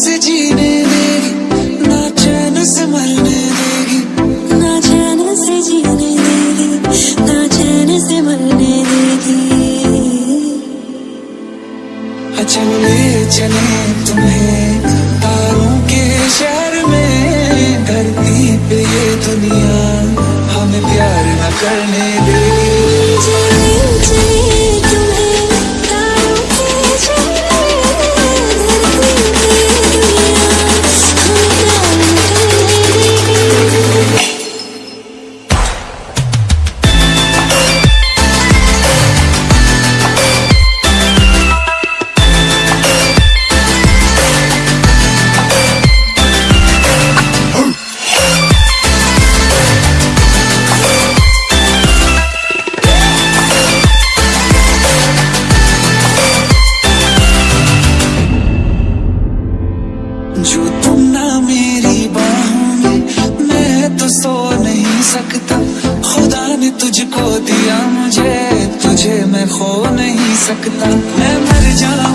से जीने देगी, ना चैन से मरने देगी, ना चैन से जीने देगी, ना चैन से मरने देगी। अच्छा ले चले तुम्हें, तारों के शहर में, धरती पे ये दुनिया, हमें प्यार न करने देगी मेरी बाहों में मैं तो सो नहीं सकता। खुदा ने तुझको दिया, मुझे, तुझे मैं खो नहीं सकता। मैं मर जाऊँगा